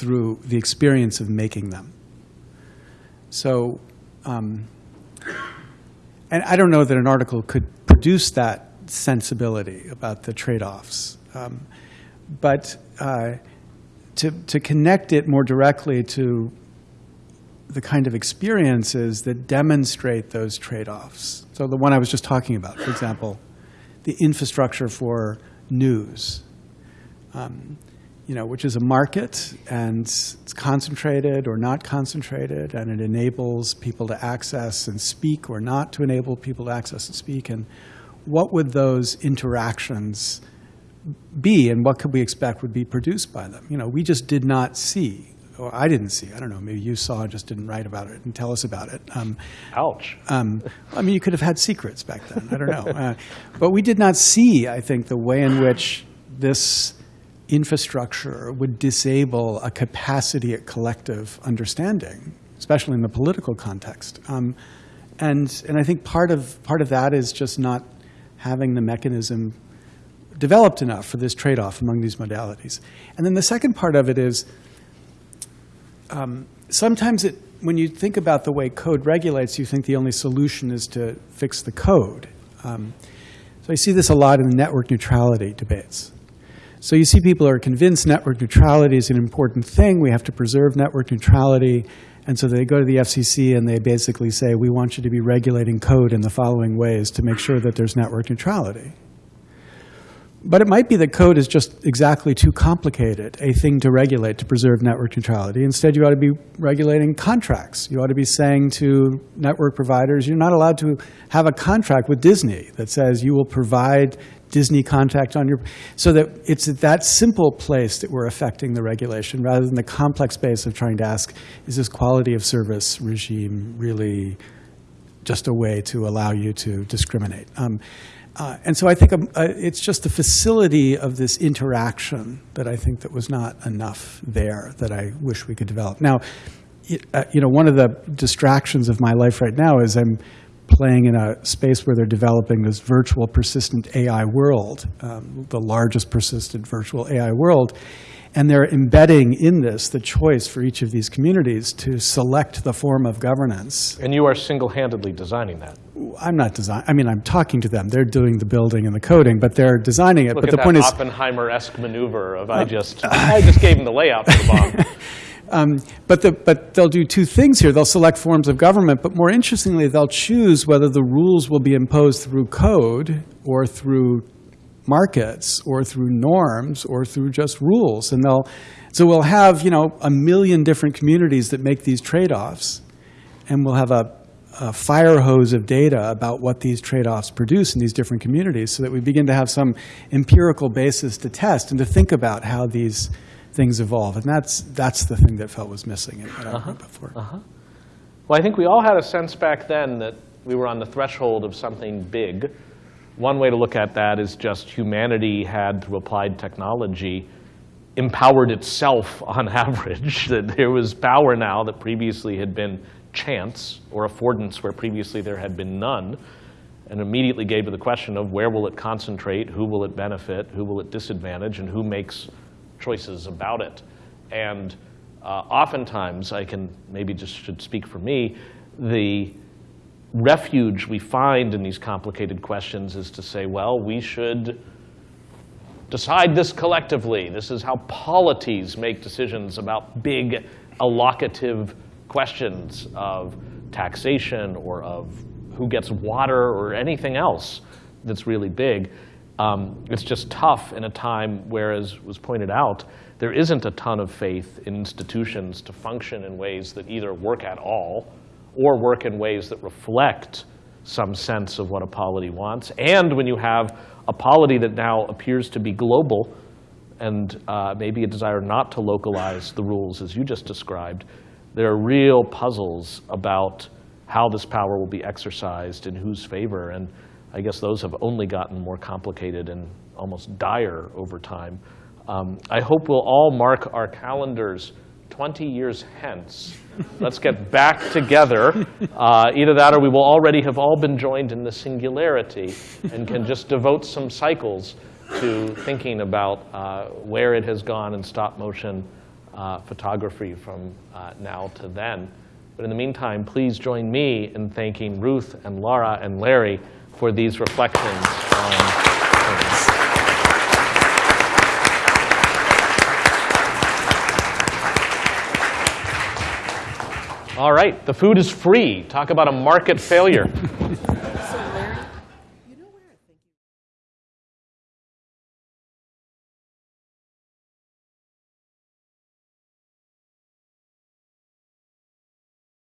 through the experience of making them. So, um, and I don't know that an article could produce that sensibility about the trade-offs, um, but uh, to, to connect it more directly to the kind of experiences that demonstrate those trade-offs. So the one I was just talking about, for example, the infrastructure for news, um, you know, which is a market and it's concentrated or not concentrated, and it enables people to access and speak or not to enable people to access and speak. And what would those interactions be, and what could we expect would be produced by them? You know, we just did not see or I didn't see. I don't know. Maybe you saw, just didn't write about it and tell us about it. Um, Ouch. Um, I mean, you could have had secrets back then. I don't know. Uh, but we did not see, I think, the way in which this infrastructure would disable a capacity at collective understanding, especially in the political context. Um, and, and I think part of, part of that is just not having the mechanism developed enough for this trade-off among these modalities. And then the second part of it is um, sometimes it, when you think about the way code regulates, you think the only solution is to fix the code. Um, so I see this a lot in the network neutrality debates. So you see people are convinced network neutrality is an important thing. We have to preserve network neutrality. And so they go to the FCC and they basically say, we want you to be regulating code in the following ways to make sure that there's network neutrality. But it might be that code is just exactly too complicated, a thing to regulate to preserve network neutrality. Instead, you ought to be regulating contracts. You ought to be saying to network providers, you're not allowed to have a contract with Disney that says you will provide Disney contact on your, so that it's at that simple place that we're affecting the regulation rather than the complex space of trying to ask, is this quality of service regime really just a way to allow you to discriminate? Um, uh, and so I think um, uh, it's just the facility of this interaction that I think that was not enough there that I wish we could develop. Now, it, uh, you know, one of the distractions of my life right now is I'm playing in a space where they're developing this virtual persistent AI world, um, the largest persistent virtual AI world. And they're embedding in this the choice for each of these communities to select the form of governance. And you are single-handedly designing that. I'm not design. I mean, I'm talking to them. They're doing the building and the coding, but they're designing it. Look but the point is, Oppenheimer-esque maneuver of I uh, just, uh, I just gave them the layout for the bomb. Um, but, the, but they'll do two things here. They'll select forms of government, but more interestingly, they'll choose whether the rules will be imposed through code or through markets or through norms or through just rules. And they'll, so we'll have, you know, a million different communities that make these trade-offs. And we'll have a, a fire hose of data about what these trade-offs produce in these different communities so that we begin to have some empirical basis to test and to think about how these things evolve. And that's, that's the thing that felt was missing in what I uh-huh. heard before. Uh-huh. Well, I think we all had a sense back then that we were on the threshold of something big. One way to look at that is just humanity had, through applied technology, empowered itself on average, that there was power now that previously had been chance or affordance where previously there had been none, and immediately gave to the question of where will it concentrate, who will it benefit, who will it disadvantage, and who makes choices about it. And uh, oftentimes, I can maybe just should speak for me, the refuge we find in these complicated questions is to say, well, we should decide this collectively. This is how polities make decisions about big allocative questions of taxation or of who gets water or anything else that's really big. Um, it's just tough in a time where, as was pointed out, there isn't a ton of faith in institutions to function in ways that either work at all or work in ways that reflect some sense of what a polity wants. And when you have a polity that now appears to be global and uh, maybe a desire not to localize the rules as you just described, there are real puzzles about how this power will be exercised in whose favor. And I guess those have only gotten more complicated and almost dire over time. Um, I hope we'll all mark our calendars 20 years hence. Let's get back together. Uh, either that or we will already have all been joined in the singularity and can just devote some cycles to thinking about uh, where it has gone in stop motion uh, photography from uh, now to then. But in the meantime, please join me in thanking Ruth and Laura and Larry for these reflections on things. All right, the food is free. Talk about a market failure.